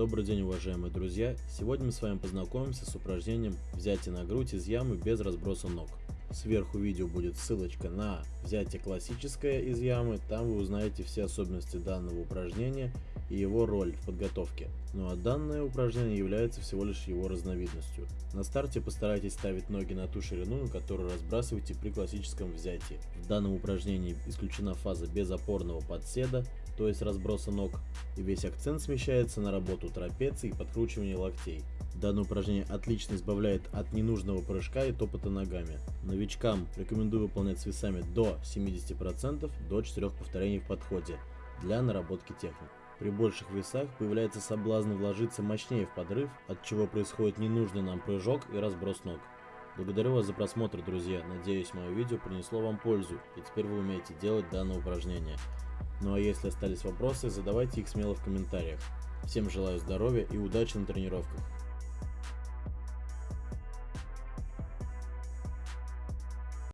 Добрый день, уважаемые друзья! Сегодня мы с вами познакомимся с упражнением взятие на грудь из ямы без разброса ног. Сверху видео будет ссылочка на взятие классическое из ямы, там вы узнаете все особенности данного упражнения и его роль в подготовке. Ну а данное упражнение является всего лишь его разновидностью. На старте постарайтесь ставить ноги на ту ширину, на которую разбрасываете при классическом взятии. В данном упражнении исключена фаза безопорного подседа, то есть разброса ног, и весь акцент смещается на работу трапеции и подкручивание локтей. Данное упражнение отлично избавляет от ненужного прыжка и топота ногами. Новичкам рекомендую выполнять с весами до 70% до 4 повторений в подходе для наработки техник. При больших весах появляется соблазн вложиться мощнее в подрыв, от чего происходит ненужный нам прыжок и разброс ног. Благодарю вас за просмотр, друзья. Надеюсь, мое видео принесло вам пользу, и теперь вы умеете делать данное упражнение. Ну а если остались вопросы, задавайте их смело в комментариях. Всем желаю здоровья и удачи на тренировках.